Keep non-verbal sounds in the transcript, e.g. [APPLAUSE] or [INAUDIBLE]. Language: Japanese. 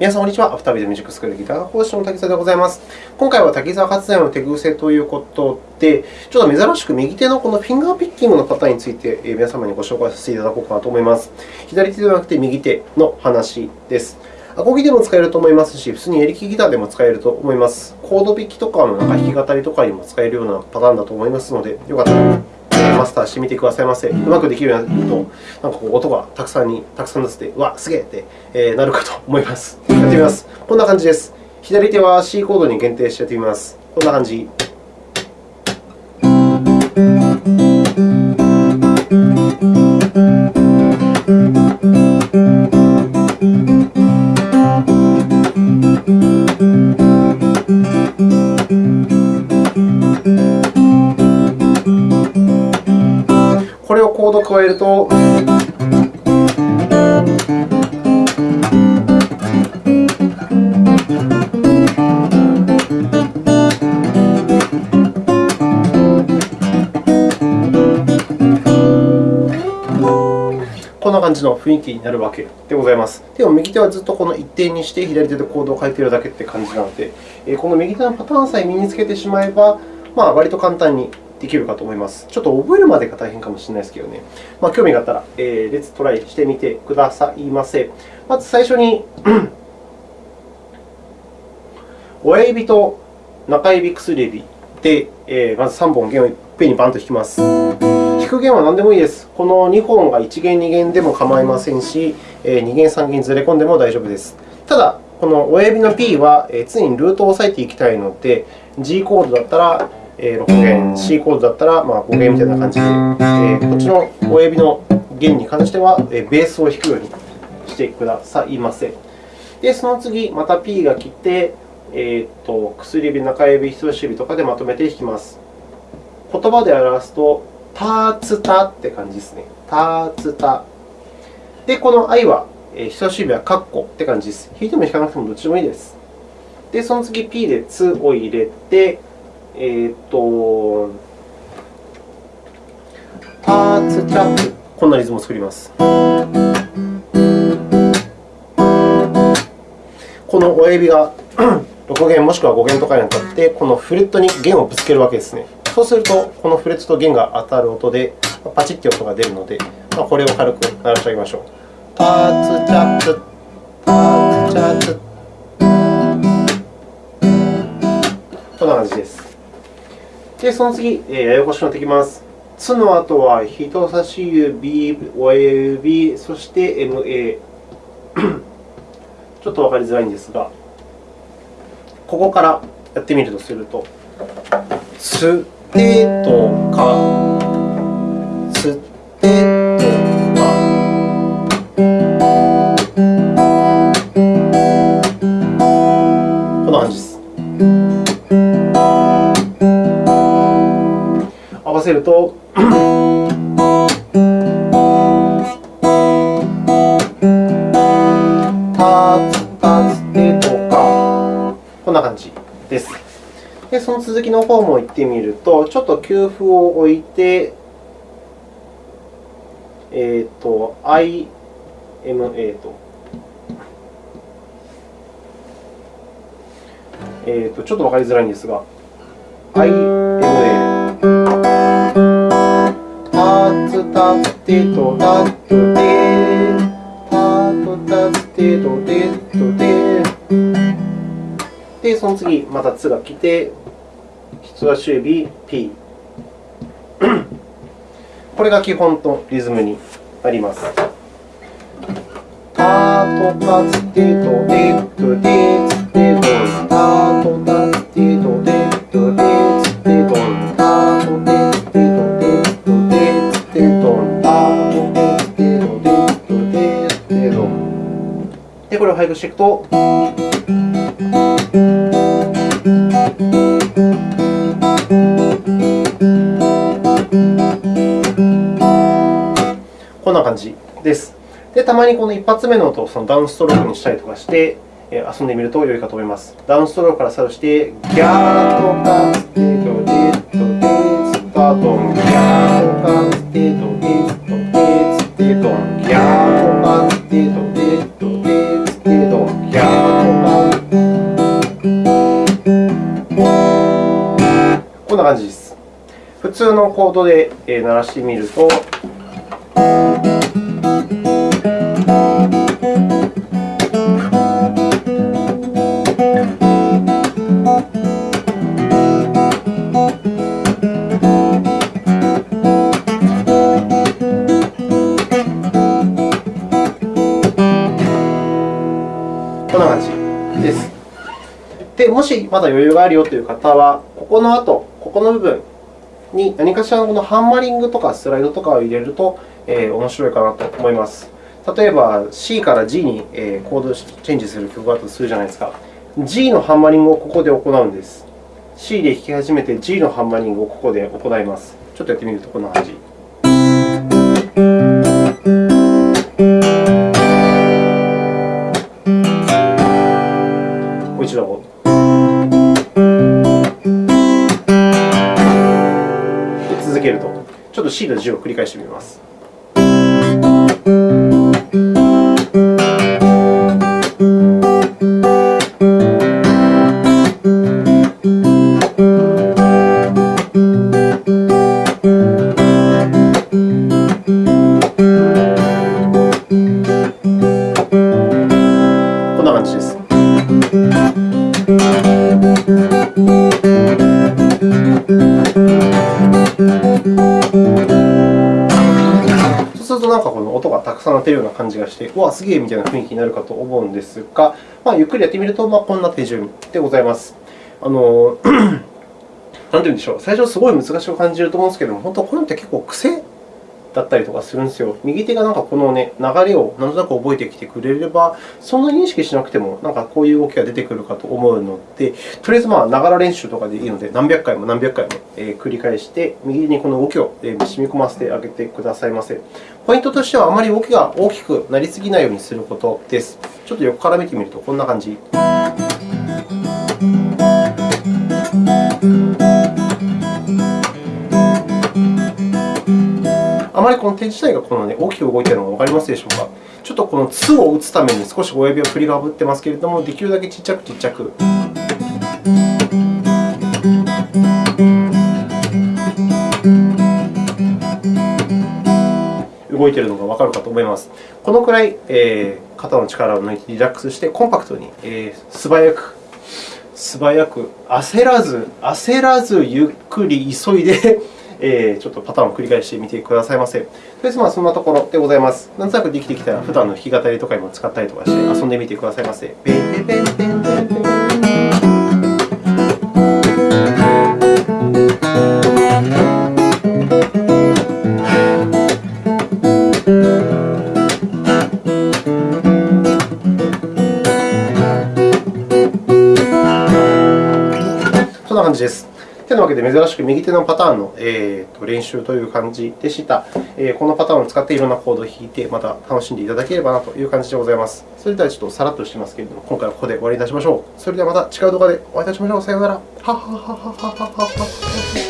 皆さん、こんにちは。アフタービートミュージックスクールギター講師の滝沢でございます。今回は滝沢発電の手癖ということで、ちょっと珍しく右手のこのフィンガーピッキングのパターンについて皆様にご紹介させていただこうかなと思います。左手ではなくて右手の話です。アコギでも使えると思いますし、普通にエレキギターでも使えると思います。コード弾きとかの弾き語りとかにも使えるようなパターンだと思いますので、よかったらマスターしてみてくださいませ。うまくできるようになると、なんかこう音がたくさんにたくさん出せて、うわ、すげえって、えなるかと思います。やってみます。こんな感じです。左手は C コードに限定してやってみます。こんな感じ。えると、こんな感じの雰囲気になるわけでございます。でも、右手はずっとこの一定にして、左手でコードを変えているだけって感じなので、この右手のパターンさえ身につけてしまえば、まあ、割と簡単にできるかと思います。ちょっと覚えるまでが大変かもしれないですけどね。まあ、興味があったら、えー、レッツトライしてみてくださいませ。まず最初に [CLEARS THROAT] 親指と中指、薬指で、えー、まず3本弦をいっぺんにバンと弾きます。弾く弦は何でもいいです。この2本が1弦、2弦でも構いませんし、2弦、3弦ずれ込んでも大丈夫です。ただ、この親指の P は常にルートを押さえていきたいので、G コードだったら6弦、C コードだったら5弦みたいな感じで、こっちの親指の弦に関してはベースを弾くようにしてくださいませ。で、その次、また P が来て、えー、と薬指、中指、人差し指とかでまとめて弾きます。言葉で表すと、タツタって感じですね。タツタ。で、この I は、人差し指はカッコって感じです。弾いても弾かなくてもどっちでもいいです。で、その次 P でツを入れて、えっ、と、ターツチャップ、こんなリズムを作ります。この親指が [CLEARS THROAT] 6弦もしくは5弦とかに当たって、このフレットに弦をぶつけるわけですね。そうすると、このフレットと弦が当たる音で、パチッという音が出るので、まあ、これを軽く鳴らしてあげましょう。ターツチャップ、ターツチャップ。こんな感じです。で、その次、ややこしくなってきます。つの後は人差し指、親指、そして MA。[COUGHS] ちょっとわかりづらいんですが、ここからやってみるとすると、つてとか、つわせると、タツタツテとか、こんな感じです。で、その続きの方も言ってみると、ちょっと給付を置いて、えっ、ー、と、IMA と。えーと、ちょっとわかりづらいんですが、I。タツテトタットテタトタツテトテトテで、その次、また「つ」が来て、人差し指 P。[COUGHS] これが基本のリズムになります。タトタツテトテトテツテトタトタツテトテトで、これを配布していくと、こんな感じです。で、たまにこの一発目の音をそのダウンストロークにしたりとかして、遊んでみると良いかと思います。ダウンストロークからスタートして、ギャーとかステートデッドデスタートン、ギャーとかステートデッドデステートン、ギャーとかステート普通のコードで鳴らしてみると、こんな感じです。で、もしまだ余裕があるよという方は、ここの後、ここの部分に何かしらのこのハンマリングとかスライドとかを入れると、えー、面白いかなと思います。例えば、C から G に、コードチェンジする曲があるとするじゃないですか。G のハンマリングをここで行うんです。C で弾き始めて G のハンマリングをここで行います。ちょっとやってみるとこんな感じ。C の字を繰り返してみます。がたくさん鳴ってるような感じがして、うわ、すげえみたいな雰囲気になるかと思うんですが、まあ、ゆっくりやってみると、まあ、こんな手順でございます。あの [CLEARS THROAT] なんて言うんでしょう、最初すごい難しく感じると思うんですけども、本当こういうのって結構癖だったりとかするんですよ。右手がなんかこの、ね、流れをなんとなく覚えてきてくれれば、そんなに意識しなくてもなんかこういう動きが出てくるかと思うので、とりあえずまあながら練習とかでいいので、何百回も何百回も繰り返して、右にこの動きを染み込ませてあげてくださいませ。ポイントとしては、あまり動きが大きくなりすぎないようにすることです。ちょっと横から見てみるとこんな感じ。まりこの手自体がこの、ね、大きく動いているのがわかりますでしょうか？ちょっとこの「つ」を打つために少し親指を振りかぶってますけれども、できるだけちっちゃくちっちゃく。動いているのがわかるかと思います。このくらい、えー、肩の力を抜いてリラックスして、コンパクトに、えー、素早く、素早く、焦らず、焦らず、ゆっくり、急いでえ、ちょっとパターンを繰り返してみてくださいませ。とりあえず、そんなところでございます。なんとなくできてきたら、普段の弾き語りとかにも使ったりとかして遊んでみてくださいませ。で、珍しく右手のパターンの、えー、と練習という感じでした。えー、このパターンを使っていろんなコードを弾いて、また楽しんでいただければなという感じでございます。それでは、ちょっとさらっとしてますけれども、今回はここで終わりにいたしましょう。それではまた違う動画でお会いいたしましょう。さようなら。ははははははは。